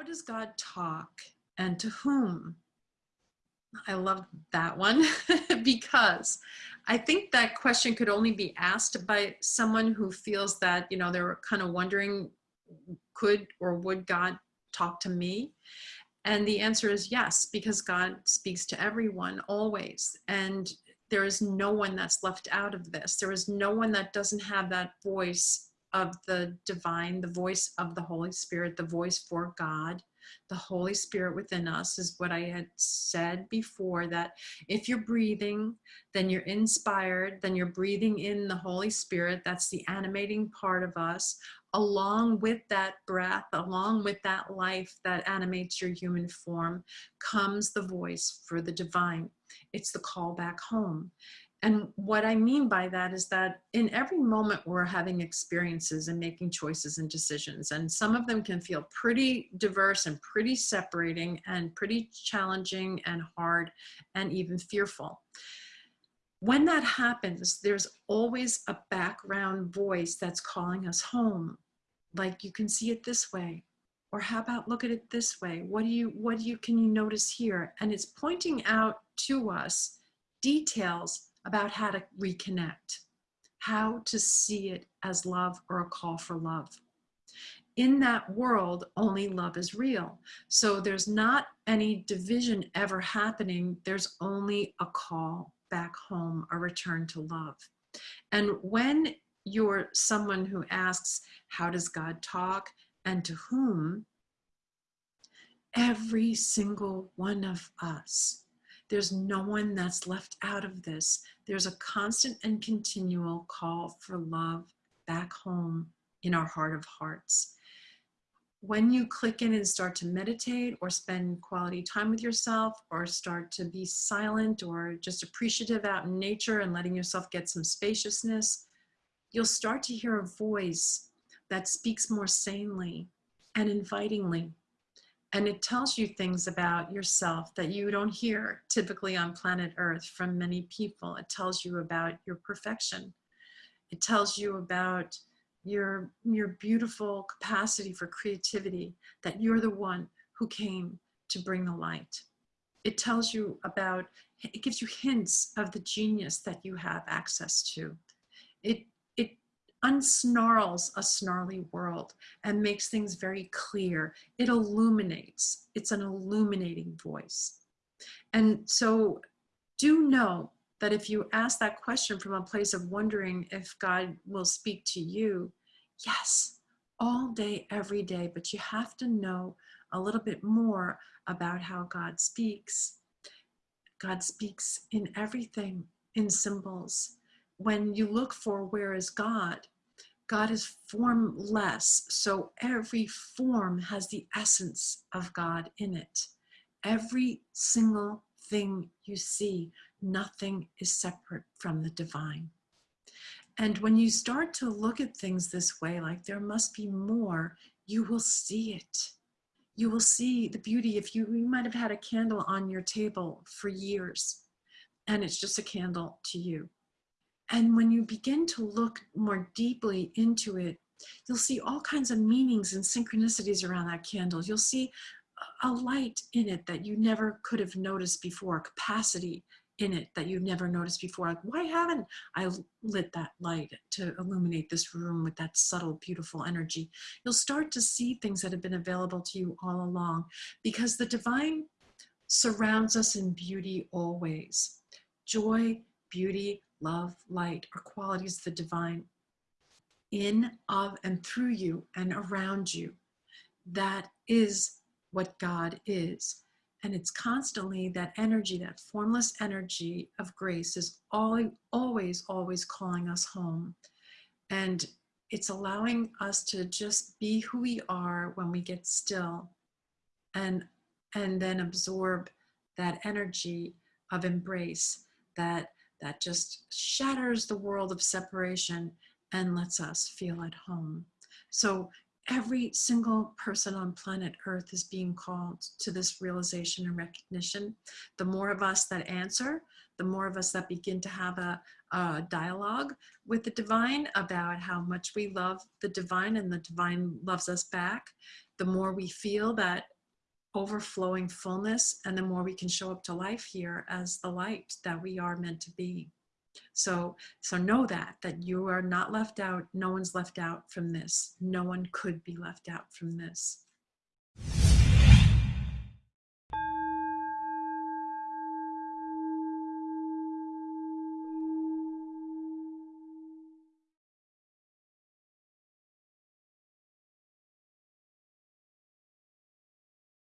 does God talk and to whom? I love that one because I think that question could only be asked by someone who feels that, you know, they're kind of wondering, could or would God talk to me? And the answer is yes, because God speaks to everyone always. And there is no one that's left out of this. There is no one that doesn't have that voice of the divine, the voice of the Holy Spirit, the voice for God the Holy Spirit within us is what I had said before that if you're breathing, then you're inspired, then you're breathing in the Holy Spirit. That's the animating part of us. Along with that breath, along with that life that animates your human form, comes the voice for the divine. It's the call back home. And what I mean by that is that in every moment we're having experiences and making choices and decisions, and some of them can feel pretty diverse and pretty separating and pretty challenging and hard and even fearful. When that happens, there's always a background voice that's calling us home. Like you can see it this way, or how about look at it this way? What do you, what do you, can you notice here? And it's pointing out to us details about how to reconnect, how to see it as love or a call for love. In that world, only love is real. So there's not any division ever happening. There's only a call back home, a return to love. And when you're someone who asks, how does God talk and to whom? Every single one of us there's no one that's left out of this. There's a constant and continual call for love back home in our heart of hearts. When you click in and start to meditate or spend quality time with yourself or start to be silent or just appreciative out in nature and letting yourself get some spaciousness, you'll start to hear a voice that speaks more sanely and invitingly and it tells you things about yourself that you don't hear typically on planet Earth from many people. It tells you about your perfection. It tells you about your, your beautiful capacity for creativity, that you're the one who came to bring the light. It tells you about, it gives you hints of the genius that you have access to. It it unsnarls a snarly world and makes things very clear. It illuminates. It's an illuminating voice. And so do know that if you ask that question from a place of wondering if God will speak to you, yes, all day, every day, but you have to know a little bit more about how God speaks. God speaks in everything, in symbols. When you look for where is God, God is formless, so every form has the essence of God in it. Every single thing you see, nothing is separate from the divine. And when you start to look at things this way, like there must be more, you will see it. You will see the beauty. If you, you might have had a candle on your table for years, and it's just a candle to you. And when you begin to look more deeply into it, you'll see all kinds of meanings and synchronicities around that candle. You'll see a light in it that you never could have noticed before, capacity in it that you've never noticed before. Like, why haven't I lit that light to illuminate this room with that subtle, beautiful energy? You'll start to see things that have been available to you all along because the divine surrounds us in beauty always. Joy, beauty, love, light are qualities of the divine in, of, and through you and around you. That is what God is. And it's constantly that energy, that formless energy of grace is all, always, always calling us home. And it's allowing us to just be who we are when we get still and, and then absorb that energy of embrace, that that just shatters the world of separation and lets us feel at home. So every single person on planet Earth is being called to this realization and recognition. The more of us that answer, the more of us that begin to have a, a, dialogue with the divine about how much we love the divine and the divine loves us back, the more we feel that overflowing fullness and the more we can show up to life here as the light that we are meant to be so so know that that you are not left out no one's left out from this. No one could be left out from this